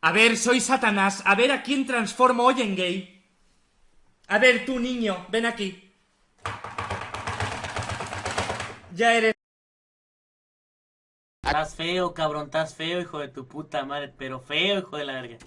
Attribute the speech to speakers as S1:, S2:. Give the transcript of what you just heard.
S1: A ver, soy Satanás. A ver a quién transformo hoy en gay. A ver, tú, niño, ven aquí. Ya eres.
S2: Estás feo, cabrón, estás feo, hijo de tu puta madre, pero feo, hijo de la verga.